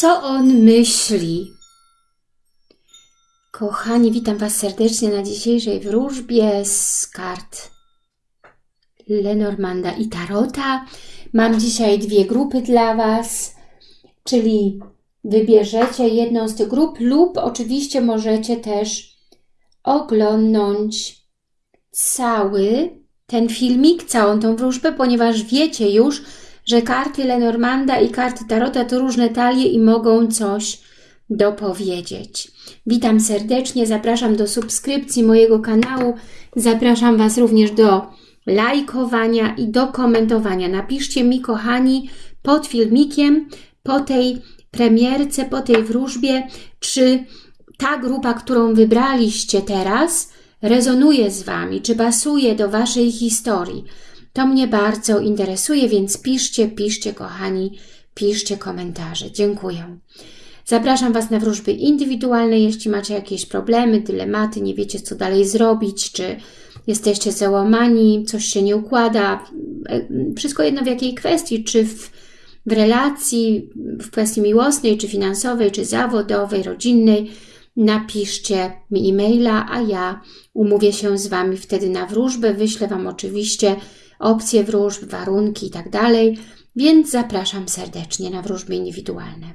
Co on myśli? Kochani, witam Was serdecznie na dzisiejszej wróżbie z kart Lenormanda i Tarota. Mam dzisiaj dwie grupy dla Was, czyli wybierzecie jedną z tych grup lub oczywiście możecie też oglądnąć cały ten filmik, całą tą wróżbę, ponieważ wiecie już, że karty Lenormanda i karty Tarota to różne talie i mogą coś dopowiedzieć. Witam serdecznie, zapraszam do subskrypcji mojego kanału, zapraszam Was również do lajkowania i do komentowania. Napiszcie mi, kochani, pod filmikiem, po tej premierce, po tej wróżbie, czy ta grupa, którą wybraliście teraz, rezonuje z Wami, czy pasuje do Waszej historii. To mnie bardzo interesuje, więc piszcie, piszcie, kochani, piszcie komentarze. Dziękuję. Zapraszam Was na wróżby indywidualne, jeśli macie jakieś problemy, dylematy, nie wiecie co dalej zrobić, czy jesteście załamani, coś się nie układa, wszystko jedno w jakiej kwestii, czy w, w relacji, w kwestii miłosnej, czy finansowej, czy zawodowej, rodzinnej, napiszcie mi e-maila, a ja umówię się z Wami wtedy na wróżbę, wyślę Wam oczywiście opcje wróżb, warunki i tak więc zapraszam serdecznie na wróżby indywidualne.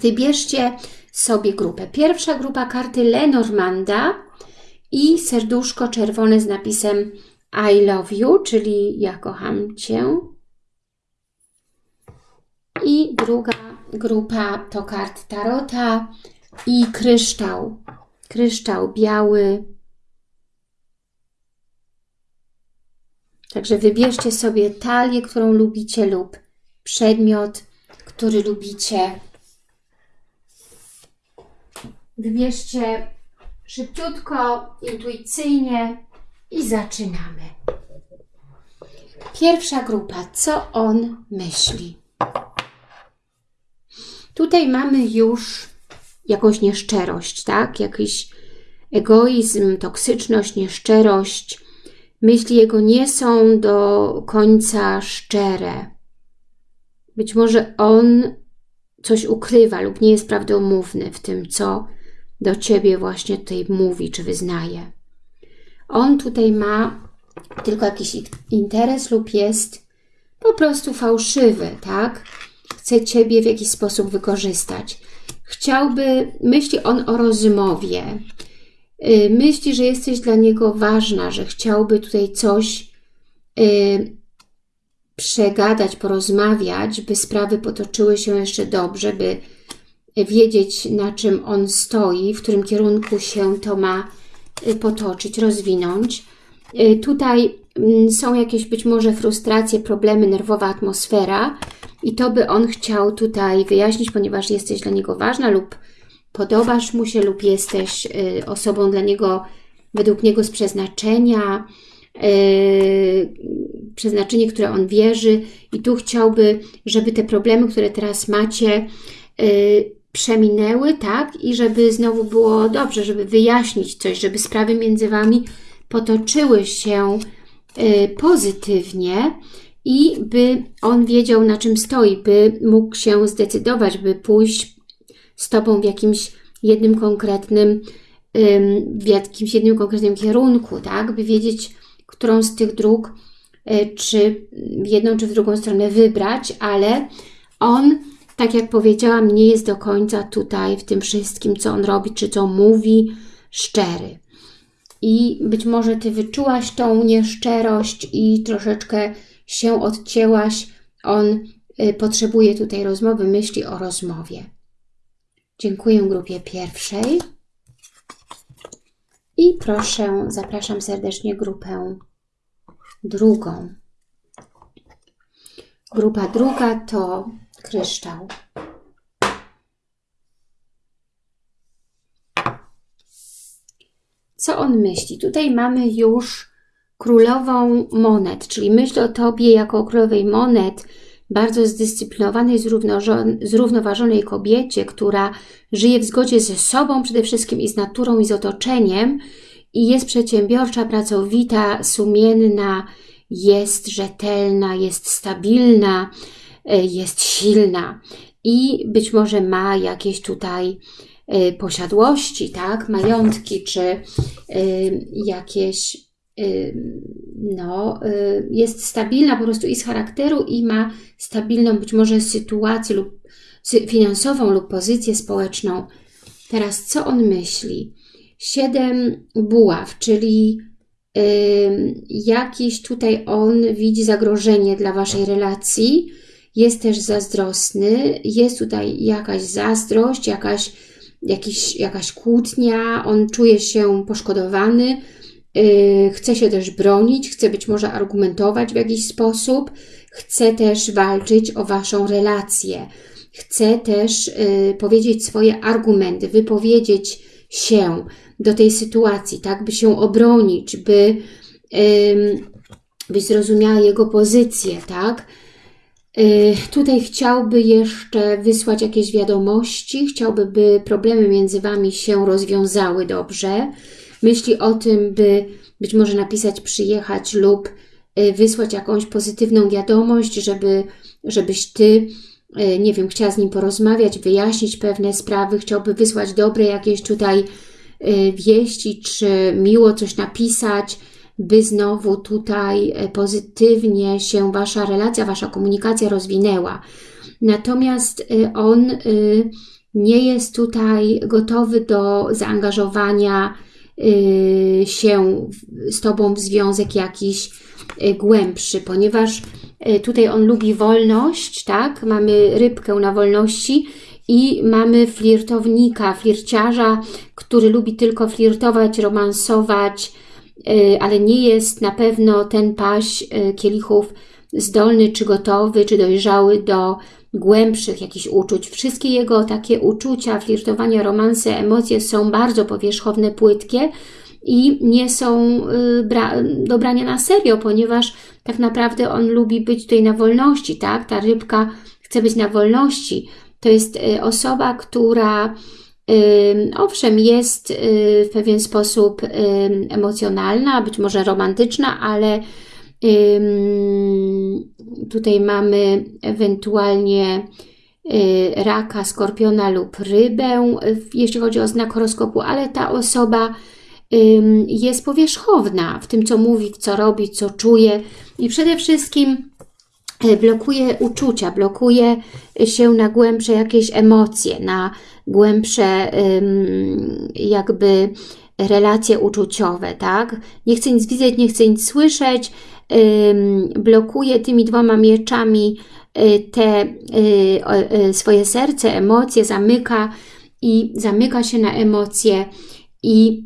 Wybierzcie sobie grupę. Pierwsza grupa karty Lenormanda i serduszko czerwone z napisem I love you, czyli ja kocham Cię. I druga grupa to kart Tarota i kryształ. Kryształ biały. Także wybierzcie sobie talię, którą lubicie lub przedmiot, który lubicie. Wybierzcie szybciutko, intuicyjnie i zaczynamy. Pierwsza grupa. Co on myśli? Tutaj mamy już jakąś nieszczerość, tak? Jakiś egoizm, toksyczność, nieszczerość. Myśli jego nie są do końca szczere. Być może on coś ukrywa lub nie jest prawdomówny w tym, co do Ciebie właśnie tutaj mówi czy wyznaje. On tutaj ma tylko jakiś interes lub jest po prostu fałszywy, tak? Chce Ciebie w jakiś sposób wykorzystać. Chciałby, myśli on o rozmowie, myśli, że jesteś dla niego ważna, że chciałby tutaj coś y, przegadać, porozmawiać, by sprawy potoczyły się jeszcze dobrze, by wiedzieć, na czym on stoi, w którym kierunku się to ma y, potoczyć, rozwinąć. Y, tutaj mm, są jakieś być może frustracje, problemy, nerwowa atmosfera i to by on chciał tutaj wyjaśnić, ponieważ jesteś dla niego ważna lub podobasz mu się lub jesteś y, osobą dla niego, według niego z przeznaczenia, przeznaczenie, które on wierzy i tu chciałby, żeby te problemy, które teraz macie, przeminęły, tak? I żeby znowu było dobrze, żeby wyjaśnić coś, żeby sprawy między Wami potoczyły się y, pozytywnie i by on wiedział, na czym stoi, by mógł się zdecydować, by pójść z Tobą w jakimś jednym konkretnym, w jakimś jednym konkretnym kierunku, tak? By wiedzieć, którą z tych dróg, y, czy w jedną, czy w drugą stronę wybrać, ale on tak jak powiedziałam, nie jest do końca tutaj w tym wszystkim, co on robi, czy co mówi, szczery. I być może Ty wyczułaś tą nieszczerość i troszeczkę się odcięłaś. On y, potrzebuje tutaj rozmowy, myśli o rozmowie. Dziękuję grupie pierwszej. I proszę, zapraszam serdecznie grupę drugą. Grupa druga to kryształ. Co on myśli? Tutaj mamy już królową monet, czyli myśl o Tobie jako królowej monet, bardzo zdyscyplinowanej, zrównoważonej kobiecie, która żyje w zgodzie ze sobą przede wszystkim i z naturą i z otoczeniem i jest przedsiębiorcza, pracowita, sumienna, jest rzetelna, jest stabilna, E, jest silna. I być może ma jakieś tutaj y, posiadłości, tak, majątki, czy y, jakieś, no, jest stabilna po prostu i z charakteru i ma stabilną być może sytuację lub finansową lub pozycję społeczną. Teraz co on myśli? Siedem buław, czyli jakiś tutaj on widzi zagrożenie dla Waszej relacji, jest też zazdrosny, jest tutaj jakaś zazdrość, jakaś, jakiś, jakaś kłótnia, on czuje się poszkodowany, chce się też bronić, chce być może argumentować w jakiś sposób, chce też walczyć o Waszą relację, chce też yy, powiedzieć swoje argumenty, wypowiedzieć się do tej sytuacji, tak, by się obronić, by, yy, by zrozumiała jego pozycję, tak, Y, tutaj chciałby jeszcze wysłać jakieś wiadomości, chciałby, by problemy między Wami się rozwiązały dobrze. Myśli o tym, by być może napisać, przyjechać lub y, wysłać jakąś pozytywną wiadomość, żeby, żebyś Ty, y, nie wiem, chciała z nim porozmawiać, wyjaśnić pewne sprawy, chciałby wysłać dobre jakieś tutaj wieści, czy miło coś napisać, by znowu tutaj pozytywnie się Wasza relacja, Wasza komunikacja rozwinęła. Natomiast on nie jest tutaj gotowy do zaangażowania się z Tobą w związek jakiś głębszy, ponieważ tutaj on lubi wolność, tak? Mamy rybkę na wolności i mamy flirtownika, flirciarza, który lubi tylko flirtować, romansować, Y, ale nie jest na pewno ten paść y, kielichów zdolny, czy gotowy, czy dojrzały do głębszych jakichś uczuć. Wszystkie jego takie uczucia, flirtowania, romanse, emocje są bardzo powierzchowne, płytkie i nie są y, do brania na serio, ponieważ tak naprawdę on lubi być tutaj na wolności, tak? Ta rybka chce być na wolności. To jest osoba, która Owszem, jest y, w pewien sposób emocjonalna, być może romantyczna, ale tutaj mamy ewentualnie y, raka, skorpiona lub rybę, jeśli chodzi o znak horoskopu, ale ta osoba jest powierzchowna w tym, co mówi, co robi, co czuje i przede wszystkim y, blokuje uczucia, blokuje się na głębsze jakieś emocje, na głębsze jakby relacje uczuciowe, tak? Nie chcę nic widzieć, nie chcę nic słyszeć, blokuje tymi dwoma mieczami y, te y, y, swoje serce, emocje, zamyka i zamyka się na emocje i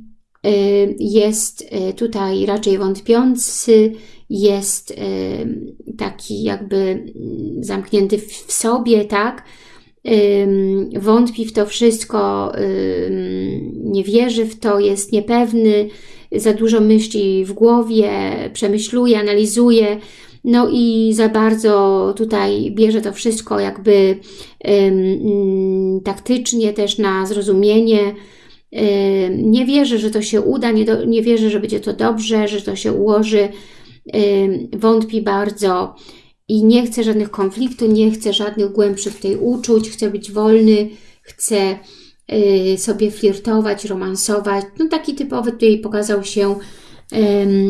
jest tutaj raczej wątpiący, jest taki jakby zamknięty w sobie, tak? wątpi w to wszystko, nie wierzy w to, jest niepewny, za dużo myśli w głowie, przemyśluje, analizuje, no i za bardzo tutaj bierze to wszystko jakby taktycznie też na zrozumienie, nie wierzy, że to się uda, nie, do, nie wierzy, że będzie to dobrze, że to się ułoży, wątpi bardzo, i nie chcę żadnych konfliktów, nie chcę żadnych głębszych tutaj uczuć, chcę być wolny, chcę y, sobie flirtować, romansować. No taki typowy tutaj pokazał się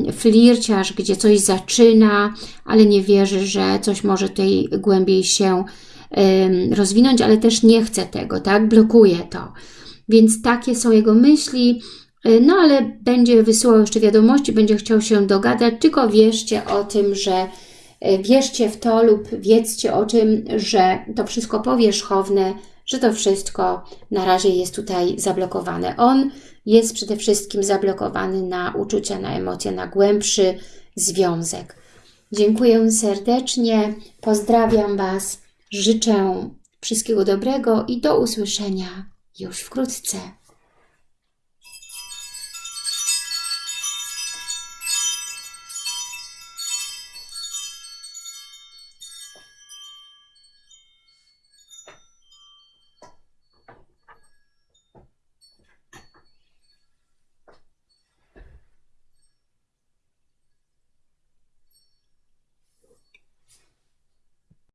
y, flirciarz, gdzie coś zaczyna, ale nie wierzy, że coś może tutaj głębiej się y, rozwinąć, ale też nie chce tego, tak? Blokuje to. Więc takie są jego myśli, y, no ale będzie wysyłał jeszcze wiadomości, będzie chciał się dogadać, tylko wierzcie o tym, że E, wierzcie w to lub wiedzcie o tym, że to wszystko powierzchowne, że to wszystko na razie jest tutaj zablokowane. On jest przede wszystkim zablokowany na uczucia, na emocje, na głębszy związek. Dziękuję serdecznie, pozdrawiam Was, życzę wszystkiego dobrego i do usłyszenia już wkrótce.